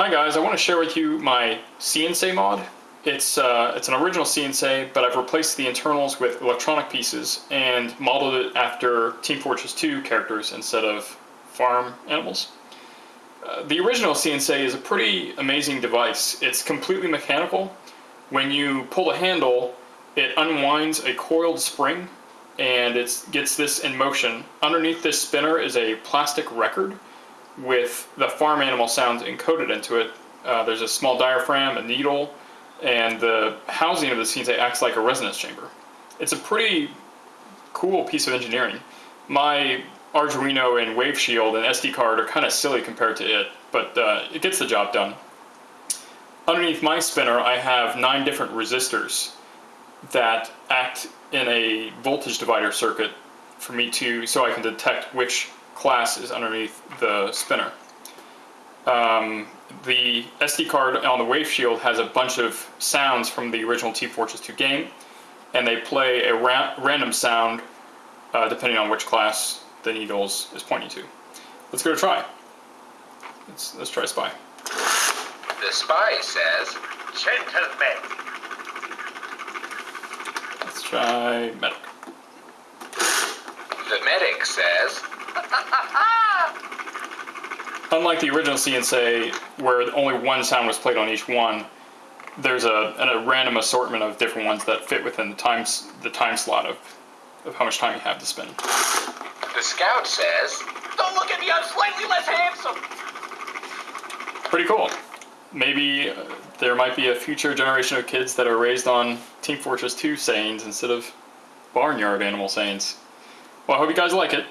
Hi guys, I want to share with you my See 'n Say mod. It's, uh, it's an original See 'n Say, but I've replaced the internals with electronic pieces and modeled it after Team Fortress 2 characters instead of farm animals. Uh, the original See 'n Say is a pretty amazing device. It's completely mechanical. When you pull the handle, it unwinds a coiled spring and it gets this in motion. Underneath this spinner is a plastic record with the farm animal sounds encoded into it. Uh, there's a small diaphragm, a needle, and the housing of the See 'n Say acts like a resonance chamber. It's a pretty cool piece of engineering. My Arduino and Wave Shield and SD card are kind of silly compared to it, but uh, it gets the job done. Underneath my spinner, I have nine different resistors that act in a voltage divider circuit for me to, so I can detect which class is underneath the spinner. Um, the SD card on the Wave Shield has a bunch of sounds from the original Team Fortress 2 game, and they play a ra random sound uh, depending on which class the needles is pointing to. Let's go to try. Let's, let's try Spy. The spy says, Gentlemen. Let's try Medic. The medic says, Unlike the original See 'n Say, where only one sound was played on each one, there's a, a random assortment of different ones that fit within the time, the time slot of, of how much time you have to spend. The scout says, Don't look at me, I'm slightly less handsome. Pretty cool. Maybe uh, there might be a future generation of kids that are raised on Team Fortress 2 sayings instead of Barnyard Animal sayings. Well, I hope you guys like it.